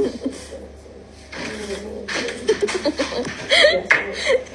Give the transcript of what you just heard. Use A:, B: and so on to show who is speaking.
A: えっ?